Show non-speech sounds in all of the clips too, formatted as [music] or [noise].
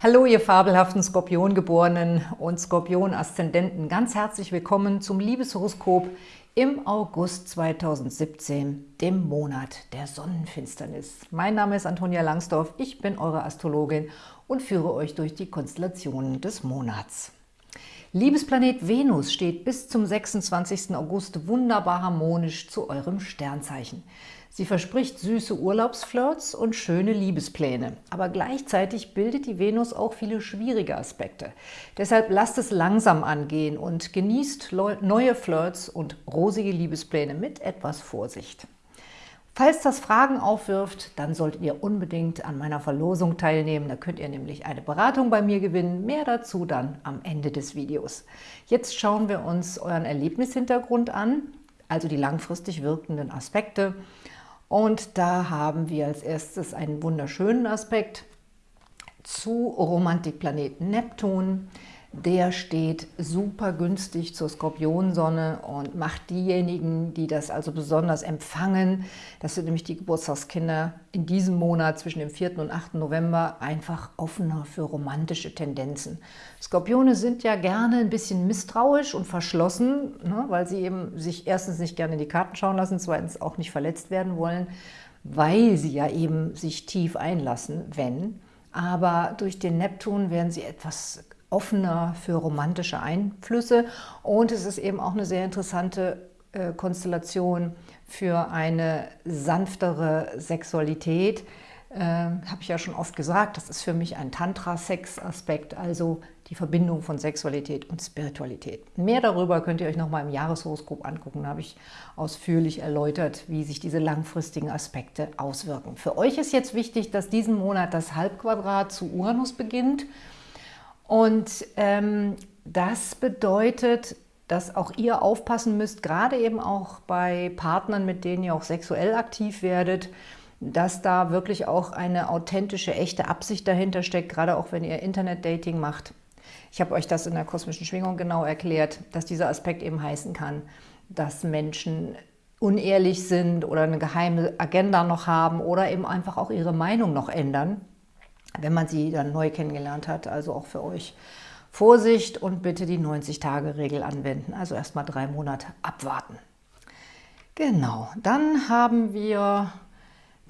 Hallo, ihr fabelhaften Skorpiongeborenen und Skorpion-Aszendenten. Ganz herzlich willkommen zum Liebeshoroskop im August 2017, dem Monat der Sonnenfinsternis. Mein Name ist Antonia Langsdorf, ich bin eure Astrologin und führe euch durch die Konstellationen des Monats. Liebesplanet Venus steht bis zum 26. August wunderbar harmonisch zu eurem Sternzeichen. Sie verspricht süße Urlaubsflirts und schöne Liebespläne. Aber gleichzeitig bildet die Venus auch viele schwierige Aspekte. Deshalb lasst es langsam angehen und genießt neue Flirts und rosige Liebespläne mit etwas Vorsicht. Falls das Fragen aufwirft, dann solltet ihr unbedingt an meiner Verlosung teilnehmen. Da könnt ihr nämlich eine Beratung bei mir gewinnen. Mehr dazu dann am Ende des Videos. Jetzt schauen wir uns euren Erlebnishintergrund an, also die langfristig wirkenden Aspekte. Und da haben wir als erstes einen wunderschönen Aspekt zu Romantikplaneten Neptun. Der steht super günstig zur Skorpionsonne und macht diejenigen, die das also besonders empfangen, das sind nämlich die Geburtstagskinder in diesem Monat zwischen dem 4. und 8. November, einfach offener für romantische Tendenzen. Skorpione sind ja gerne ein bisschen misstrauisch und verschlossen, ne, weil sie eben sich erstens nicht gerne in die Karten schauen lassen, zweitens auch nicht verletzt werden wollen, weil sie ja eben sich tief einlassen, wenn. Aber durch den Neptun werden sie etwas offener für romantische Einflüsse und es ist eben auch eine sehr interessante äh, Konstellation für eine sanftere Sexualität. Äh, Habe ich ja schon oft gesagt, das ist für mich ein Tantra-Sex-Aspekt, also die Verbindung von Sexualität und Spiritualität. Mehr darüber könnt ihr euch nochmal im Jahreshoroskop angucken. Da habe ich ausführlich erläutert, wie sich diese langfristigen Aspekte auswirken. Für euch ist jetzt wichtig, dass diesen Monat das Halbquadrat zu Uranus beginnt. Und ähm, das bedeutet, dass auch ihr aufpassen müsst, gerade eben auch bei Partnern, mit denen ihr auch sexuell aktiv werdet, dass da wirklich auch eine authentische, echte Absicht dahinter steckt, gerade auch wenn ihr Internet-Dating macht. Ich habe euch das in der kosmischen Schwingung genau erklärt, dass dieser Aspekt eben heißen kann, dass Menschen unehrlich sind oder eine geheime Agenda noch haben oder eben einfach auch ihre Meinung noch ändern wenn man sie dann neu kennengelernt hat. Also auch für euch Vorsicht und bitte die 90-Tage-Regel anwenden. Also erstmal drei Monate abwarten. Genau, dann haben wir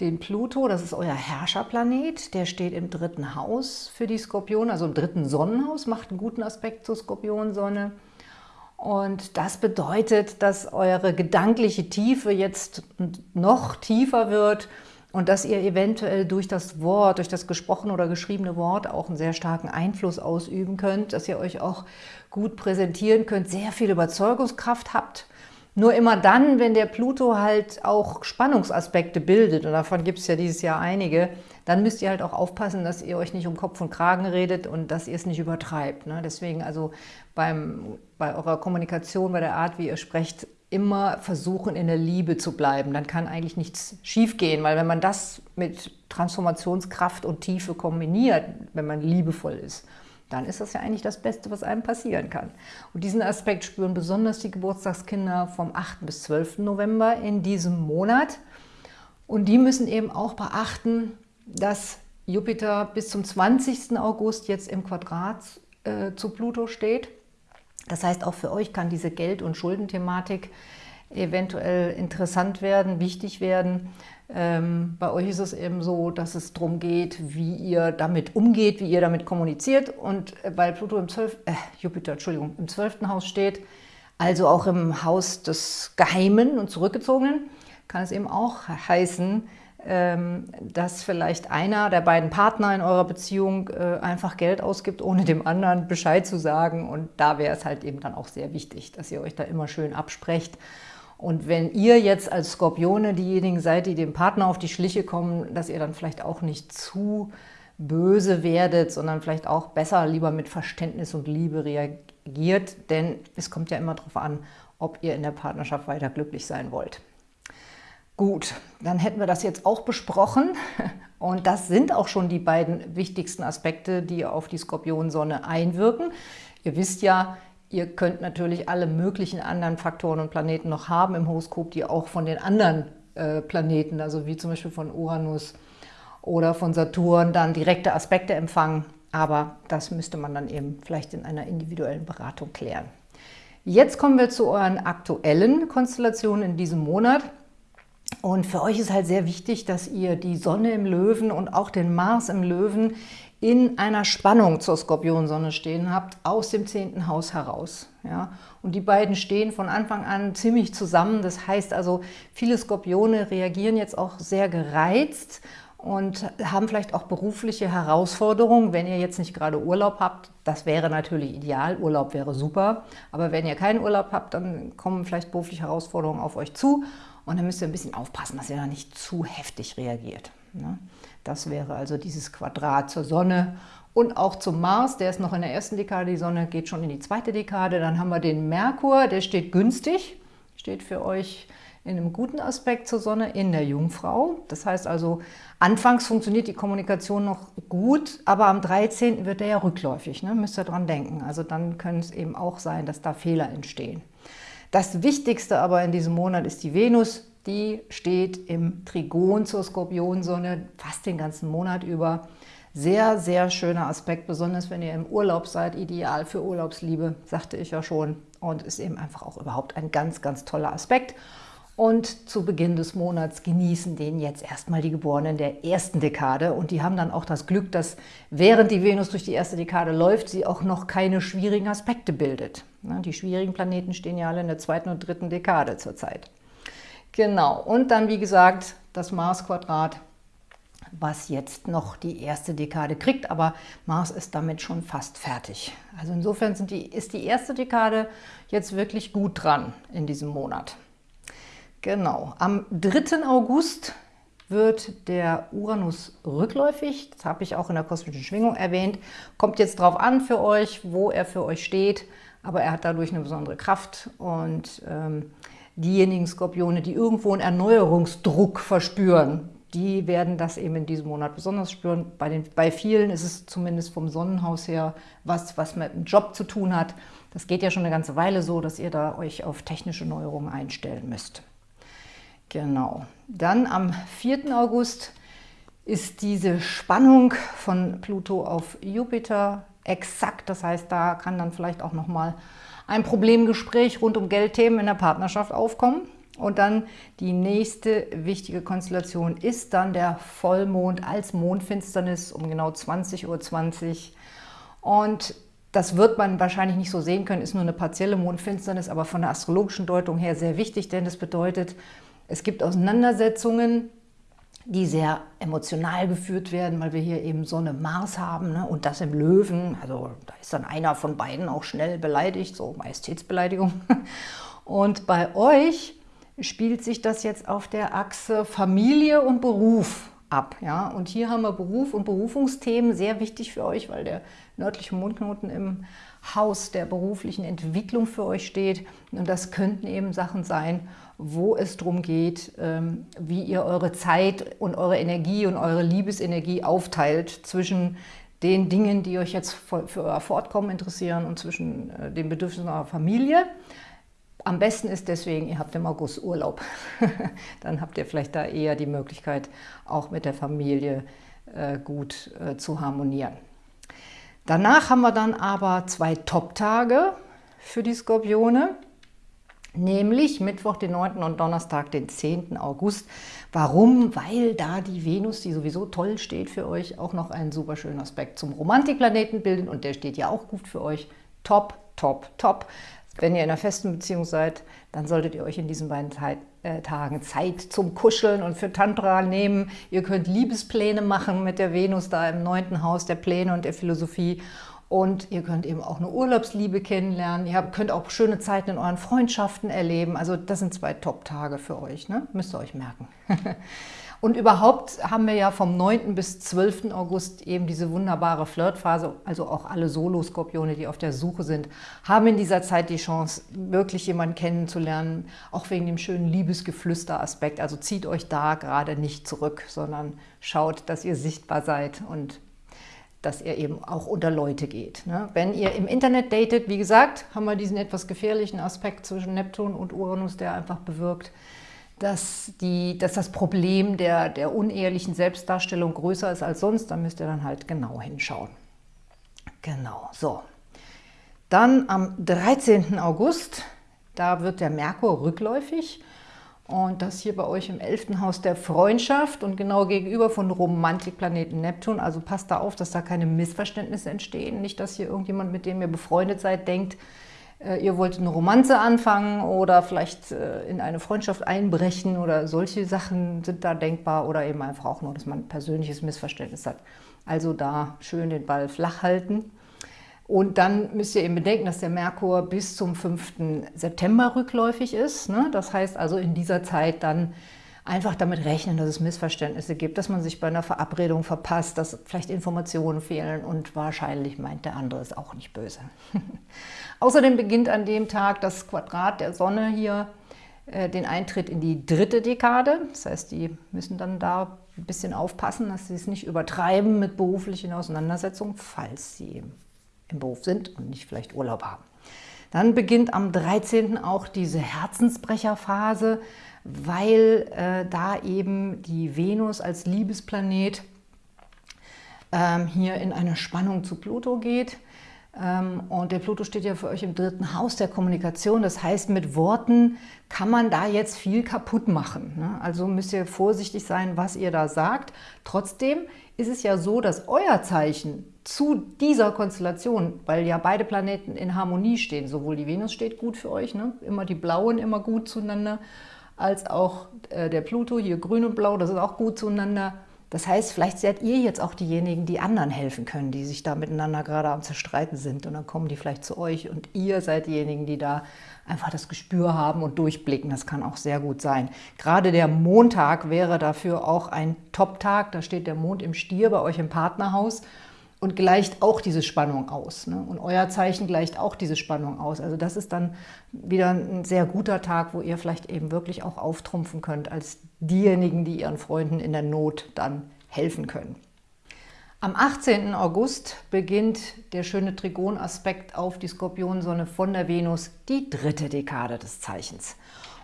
den Pluto, das ist euer Herrscherplanet, der steht im dritten Haus für die Skorpione, also im dritten Sonnenhaus, macht einen guten Aspekt zur Skorpionsonne. Und das bedeutet, dass eure gedankliche Tiefe jetzt noch tiefer wird und dass ihr eventuell durch das Wort, durch das gesprochene oder geschriebene Wort auch einen sehr starken Einfluss ausüben könnt, dass ihr euch auch gut präsentieren könnt, sehr viel Überzeugungskraft habt. Nur immer dann, wenn der Pluto halt auch Spannungsaspekte bildet, und davon gibt es ja dieses Jahr einige, dann müsst ihr halt auch aufpassen, dass ihr euch nicht um Kopf und Kragen redet und dass ihr es nicht übertreibt. Ne? Deswegen also beim, bei eurer Kommunikation, bei der Art, wie ihr sprecht, immer versuchen, in der Liebe zu bleiben. Dann kann eigentlich nichts schiefgehen, weil wenn man das mit Transformationskraft und Tiefe kombiniert, wenn man liebevoll ist, dann ist das ja eigentlich das Beste, was einem passieren kann. Und diesen Aspekt spüren besonders die Geburtstagskinder vom 8. bis 12. November in diesem Monat. Und die müssen eben auch beachten, dass Jupiter bis zum 20. August jetzt im Quadrat äh, zu Pluto steht. Das heißt, auch für euch kann diese Geld- und Schuldenthematik eventuell interessant werden, wichtig werden. Ähm, bei euch ist es eben so, dass es darum geht, wie ihr damit umgeht, wie ihr damit kommuniziert. Und weil Pluto im 12, äh, Jupiter, Entschuldigung, im 12. Haus steht, also auch im Haus des Geheimen und Zurückgezogenen, kann es eben auch heißen, dass vielleicht einer der beiden Partner in eurer Beziehung äh, einfach Geld ausgibt, ohne dem anderen Bescheid zu sagen. Und da wäre es halt eben dann auch sehr wichtig, dass ihr euch da immer schön absprecht. Und wenn ihr jetzt als Skorpione diejenigen seid, die dem Partner auf die Schliche kommen, dass ihr dann vielleicht auch nicht zu böse werdet, sondern vielleicht auch besser lieber mit Verständnis und Liebe reagiert. Denn es kommt ja immer darauf an, ob ihr in der Partnerschaft weiter glücklich sein wollt. Gut, dann hätten wir das jetzt auch besprochen [laughs] und das sind auch schon die beiden wichtigsten Aspekte, die auf die Skorpionsonne einwirken. Ihr wisst ja, ihr könnt natürlich alle möglichen anderen Faktoren und Planeten noch haben im Horoskop, die auch von den anderen äh, Planeten, also wie zum Beispiel von Uranus oder von Saturn, dann direkte Aspekte empfangen. aber das müsste man dann eben vielleicht in einer individuellen Beratung klären. Jetzt kommen wir zu euren aktuellen Konstellationen in diesem Monat. Und für euch ist halt sehr wichtig, dass ihr die Sonne im Löwen und auch den Mars im Löwen in einer Spannung zur Skorpionsonne stehen habt, aus dem zehnten Haus heraus. Ja? Und die beiden stehen von Anfang an ziemlich zusammen. Das heißt also, viele Skorpione reagieren jetzt auch sehr gereizt und haben vielleicht auch berufliche Herausforderungen, wenn ihr jetzt nicht gerade Urlaub habt. Das wäre natürlich ideal, Urlaub wäre super. Aber wenn ihr keinen Urlaub habt, dann kommen vielleicht berufliche Herausforderungen auf euch zu. Und dann müsst ihr ein bisschen aufpassen, dass ihr da nicht zu heftig reagiert. Ne? Das wäre also dieses Quadrat zur Sonne und auch zum Mars, der ist noch in der ersten Dekade, die Sonne geht schon in die zweite Dekade. Dann haben wir den Merkur, der steht günstig, steht für euch in einem guten Aspekt zur Sonne in der Jungfrau. Das heißt also, anfangs funktioniert die Kommunikation noch gut, aber am 13. wird er ja rückläufig, ne? müsst ihr dran denken. Also dann können es eben auch sein, dass da Fehler entstehen. Das Wichtigste aber in diesem Monat ist die Venus, die steht im Trigon zur Skorpionsonne fast den ganzen Monat über. Sehr, sehr schöner Aspekt, besonders wenn ihr im Urlaub seid, ideal für Urlaubsliebe, sagte ich ja schon. Und ist eben einfach auch überhaupt ein ganz, ganz toller Aspekt. Und zu Beginn des Monats genießen den jetzt erstmal die Geborenen der ersten Dekade. Und die haben dann auch das Glück, dass während die Venus durch die erste Dekade läuft, sie auch noch keine schwierigen Aspekte bildet. Die schwierigen Planeten stehen ja alle in der zweiten und dritten Dekade zurzeit. Genau, und dann wie gesagt das Mars-Quadrat, was jetzt noch die erste Dekade kriegt, aber Mars ist damit schon fast fertig. Also insofern die, ist die erste Dekade jetzt wirklich gut dran in diesem Monat. Genau, am 3. August wird der Uranus rückläufig. Das habe ich auch in der kosmischen Schwingung erwähnt. Kommt jetzt drauf an für euch, wo er für euch steht. Aber er hat dadurch eine besondere Kraft. Und ähm, diejenigen Skorpione, die irgendwo einen Erneuerungsdruck verspüren, die werden das eben in diesem Monat besonders spüren. Bei, den, bei vielen ist es zumindest vom Sonnenhaus her was, was mit dem Job zu tun hat. Das geht ja schon eine ganze Weile so, dass ihr da euch auf technische Neuerungen einstellen müsst. Genau. Dann am 4. August ist diese Spannung von Pluto auf Jupiter exakt. Das heißt, da kann dann vielleicht auch nochmal ein Problemgespräch rund um Geldthemen in der Partnerschaft aufkommen. Und dann die nächste wichtige Konstellation ist dann der Vollmond als Mondfinsternis um genau 20.20 Uhr. 20. Und das wird man wahrscheinlich nicht so sehen können, ist nur eine partielle Mondfinsternis, aber von der astrologischen Deutung her sehr wichtig, denn das bedeutet, es gibt Auseinandersetzungen, die sehr emotional geführt werden, weil wir hier eben Sonne Mars haben ne? und das im Löwen. Also da ist dann einer von beiden auch schnell beleidigt, so Majestätsbeleidigung. [laughs] Und bei euch spielt sich das jetzt auf der Achse Familie und Beruf ab. Ja? Und hier haben wir Beruf und Berufungsthemen, sehr wichtig für euch, weil der nördliche Mondknoten im Haus der beruflichen Entwicklung für euch steht. Und das könnten eben Sachen sein, wo es darum geht, ähm, wie ihr eure Zeit und eure Energie und eure Liebesenergie aufteilt zwischen den Dingen, die euch jetzt für euer Fortkommen interessieren und zwischen äh, den Bedürfnissen eurer Familie. Am besten ist deswegen, ihr habt im August Urlaub. [laughs] Dann habt ihr vielleicht da eher die Möglichkeit, auch mit der Familie äh, gut äh, zu harmonieren. Danach haben wir dann aber zwei Top-Tage für die Skorpione, nämlich Mittwoch, den 9. und Donnerstag, den 10. August. Warum? Weil da die Venus, die sowieso toll steht für euch, auch noch einen super schönen Aspekt zum Romantikplaneten bildet und der steht ja auch gut für euch. Top, top, top. Wenn ihr in einer festen Beziehung seid, dann solltet ihr euch in diesen beiden äh, Tagen Zeit zum Kuscheln und für Tantra nehmen. Ihr könnt Liebespläne machen mit der Venus da im neunten Haus der Pläne und der Philosophie. Und ihr könnt eben auch eine Urlaubsliebe kennenlernen. Ihr könnt auch schöne Zeiten in euren Freundschaften erleben. Also das sind zwei Top-Tage für euch, ne? müsst ihr euch merken. [laughs] Und überhaupt haben wir ja vom 9. bis 12. August eben diese wunderbare Flirtphase, also auch alle Solo-Skorpione, die auf der Suche sind, haben in dieser Zeit die Chance, wirklich jemanden kennenzulernen, auch wegen dem schönen Liebesgeflüster-Aspekt. Also zieht euch da gerade nicht zurück, sondern schaut, dass ihr sichtbar seid und dass ihr eben auch unter Leute geht. Ne? Wenn ihr im Internet datet, wie gesagt, haben wir diesen etwas gefährlichen Aspekt zwischen Neptun und Uranus, der einfach bewirkt, dass, die, dass das Problem der, der unehrlichen Selbstdarstellung größer ist als sonst, dann müsst ihr dann halt genau hinschauen. Genau, so. Dann am 13. August, da wird der Merkur rückläufig und das hier bei euch im 11. Haus der Freundschaft und genau gegenüber von Romantikplaneten Neptun. Also passt da auf, dass da keine Missverständnisse entstehen. Nicht, dass hier irgendjemand, mit dem ihr befreundet seid, denkt, äh, ihr wollt eine Romanze anfangen oder vielleicht äh, in eine Freundschaft einbrechen oder solche Sachen sind da denkbar oder eben einfach auch nur, dass man ein persönliches Missverständnis hat. Also da schön den Ball flach halten. Und dann müsst ihr eben bedenken, dass der Merkur bis zum 5. September rückläufig ist. Ne? Das heißt also in dieser Zeit dann einfach damit rechnen, dass es Missverständnisse gibt, dass man sich bei einer Verabredung verpasst, dass vielleicht Informationen fehlen und wahrscheinlich meint der andere es auch nicht böse. [laughs] Außerdem beginnt an dem Tag das Quadrat der Sonne hier äh, den Eintritt in die dritte Dekade. Das heißt, die müssen dann da ein bisschen aufpassen, dass sie es nicht übertreiben mit beruflichen Auseinandersetzungen, falls sie im Beruf sind und nicht vielleicht Urlaub haben. Dann beginnt am 13. auch diese Herzensbrecherphase, weil äh, da eben die Venus als Liebesplanet ähm, hier in eine Spannung zu Pluto geht. Ähm, und der Pluto steht ja für euch im dritten Haus der Kommunikation. Das heißt, mit Worten kann man da jetzt viel kaputt machen. Ne? Also müsst ihr vorsichtig sein, was ihr da sagt. Trotzdem ist es ja so, dass euer Zeichen zu dieser Konstellation, weil ja beide Planeten in Harmonie stehen, sowohl die Venus steht gut für euch, ne? immer die Blauen immer gut zueinander, als auch äh, der Pluto, hier grün und blau, das ist auch gut zueinander. Das heißt, vielleicht seid ihr jetzt auch diejenigen, die anderen helfen können, die sich da miteinander gerade am Zerstreiten sind. Und dann kommen die vielleicht zu euch und ihr seid diejenigen, die da einfach das Gespür haben und durchblicken. Das kann auch sehr gut sein. Gerade der Montag wäre dafür auch ein Top-Tag. Da steht der Mond im Stier bei euch im Partnerhaus und gleicht auch diese Spannung aus. Ne? Und euer Zeichen gleicht auch diese Spannung aus. Also das ist dann wieder ein sehr guter Tag, wo ihr vielleicht eben wirklich auch auftrumpfen könnt als diejenigen, die ihren Freunden in der Not dann helfen können. Am 18. August beginnt der schöne Trigonaspekt auf die Skorpionsonne von der Venus, die dritte Dekade des Zeichens.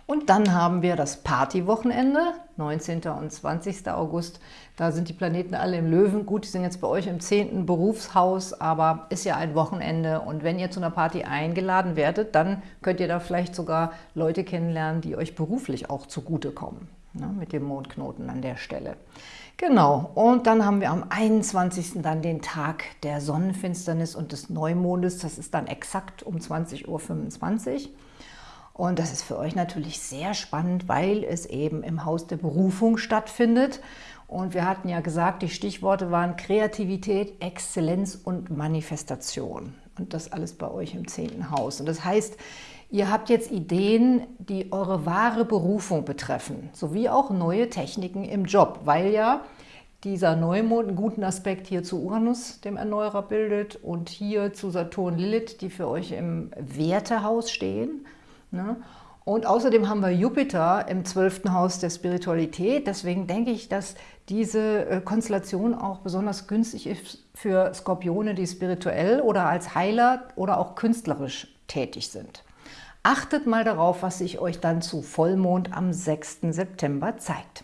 Und dann haben wir das Partywochenende, 19. und 20. August. Da sind die Planeten alle im Löwen. Gut, die sind jetzt bei euch im 10. Berufshaus, aber ist ja ein Wochenende. Und wenn ihr zu einer Party eingeladen werdet, dann könnt ihr da vielleicht sogar Leute kennenlernen, die euch beruflich auch zugutekommen. Ne, mit dem Mondknoten an der Stelle. Genau, und dann haben wir am 21. dann den Tag der Sonnenfinsternis und des Neumondes. Das ist dann exakt um 20.25 Uhr. Und das ist für euch natürlich sehr spannend, weil es eben im Haus der Berufung stattfindet. Und wir hatten ja gesagt, die Stichworte waren Kreativität, Exzellenz und Manifestation. Und das alles bei euch im zehnten Haus. Und das heißt, ihr habt jetzt Ideen, die eure wahre Berufung betreffen, sowie auch neue Techniken im Job, weil ja dieser Neumond einen guten Aspekt hier zu Uranus, dem Erneuerer, bildet und hier zu Saturn, Lilith, die für euch im Wertehaus stehen. Ne? Und außerdem haben wir Jupiter im zwölften Haus der Spiritualität. Deswegen denke ich, dass diese äh, Konstellation auch besonders günstig ist für Skorpione, die spirituell oder als Heiler oder auch künstlerisch tätig sind. Achtet mal darauf, was sich euch dann zu Vollmond am 6. September zeigt.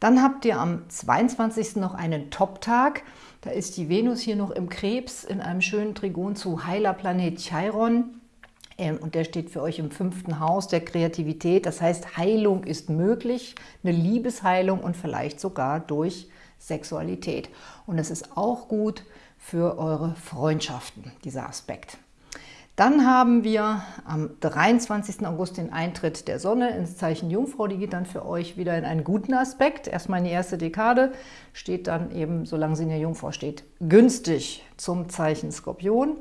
Dann habt ihr am 22. noch einen Top-Tag. Da ist die Venus hier noch im Krebs in einem schönen Trigon zu Heilerplanet Chiron. Ähm, und der steht für euch im fünften Haus der Kreativität. Das heißt, Heilung ist möglich, eine Liebesheilung und vielleicht sogar durch Sexualität. Und es ist auch gut für eure Freundschaften, dieser Aspekt. Dann haben wir am 23. August den Eintritt der Sonne ins Zeichen Jungfrau. Die geht dann für euch wieder in einen guten Aspekt. Erstmal in die erste Dekade, steht dann eben, solange sie in der Jungfrau steht, günstig zum Zeichen Skorpion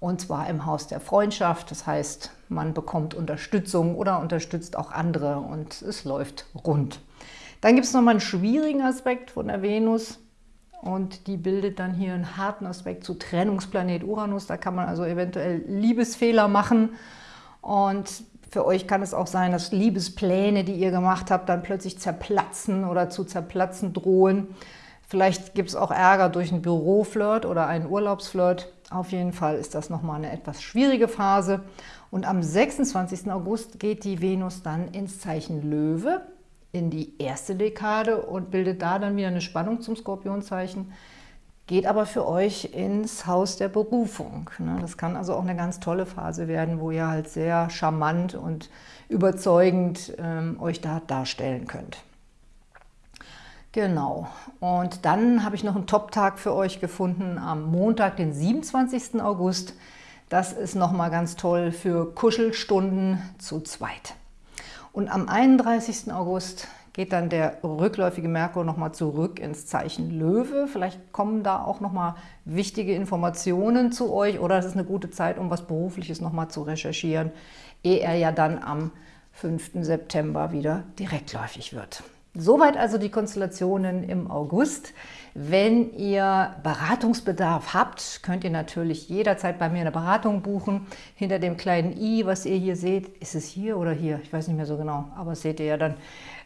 und zwar im Haus der Freundschaft. Das heißt, man bekommt Unterstützung oder unterstützt auch andere und es läuft rund. Dann gibt es nochmal einen schwierigen Aspekt von der Venus und die bildet dann hier einen harten Aspekt zu Trennungsplanet Uranus. Da kann man also eventuell Liebesfehler machen und für euch kann es auch sein, dass Liebespläne, die ihr gemacht habt, dann plötzlich zerplatzen oder zu zerplatzen drohen. Vielleicht gibt es auch Ärger durch einen Büroflirt oder einen Urlaubsflirt. Auf jeden Fall ist das nochmal eine etwas schwierige Phase. Und am 26. August geht die Venus dann ins Zeichen Löwe, in die erste Dekade und bildet da dann wieder eine Spannung zum Skorpionzeichen. geht aber für euch ins Haus der Berufung. Ne? Das kann also auch eine ganz tolle Phase werden, wo ihr halt sehr charmant und überzeugend ähm, euch da darstellen könnt. Genau. Und dann habe ich noch einen Top-Tag für euch gefunden am Montag, den 27. August. Das ist nochmal ganz toll für Kuschelstunden zu zweit. Und am 31. August geht dann der rückläufige Merkur nochmal zurück ins Zeichen Löwe. Vielleicht kommen da auch nochmal wichtige Informationen zu euch oder es ist eine gute Zeit, um was Berufliches nochmal zu recherchieren, ehe er ja dann am 5. September wieder direktläufig wird. Soweit also die Konstellationen im August. Wenn ihr Beratungsbedarf habt, könnt ihr natürlich jederzeit bei mir eine Beratung buchen. Hinter dem kleinen i, was ihr hier seht, ist es hier oder hier? Ich weiß nicht mehr so genau, aber seht ihr ja dann,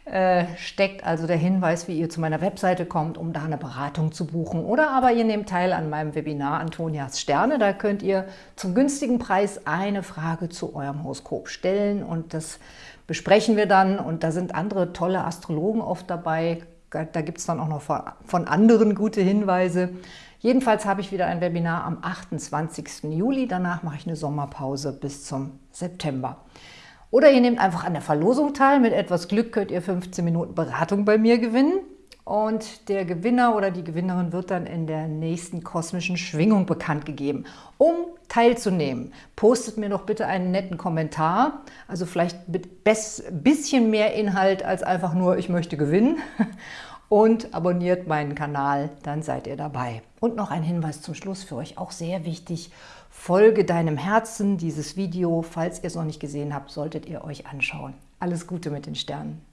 äh, steckt also der Hinweis, wie ihr zu meiner Webseite kommt, um da eine Beratung zu buchen. Oder aber ihr nehmt teil an meinem Webinar Antonias Sterne. Da könnt ihr zum günstigen Preis eine Frage zu eurem Horoskop stellen und das besprechen wir dann und da sind andere tolle Astrologen oft dabei. Da gibt es dann auch noch von anderen gute Hinweise. Jedenfalls habe ich wieder ein Webinar am 28. Juli. Danach mache ich eine Sommerpause bis zum September. Oder ihr nehmt einfach an der Verlosung teil. Mit etwas Glück könnt ihr 15 Minuten Beratung bei mir gewinnen. Und der Gewinner oder die Gewinnerin wird dann in der nächsten kosmischen Schwingung bekannt gegeben. Um teilzunehmen, postet mir doch bitte einen netten Kommentar. Also vielleicht mit bisschen mehr Inhalt als einfach nur, ich möchte gewinnen. [laughs] Und abonniert meinen Kanal, dann seid ihr dabei. Und noch ein Hinweis zum Schluss für euch, auch sehr wichtig. Folge deinem Herzen dieses Video. Falls ihr es noch nicht gesehen habt, solltet ihr euch anschauen. Alles Gute mit den Sternen.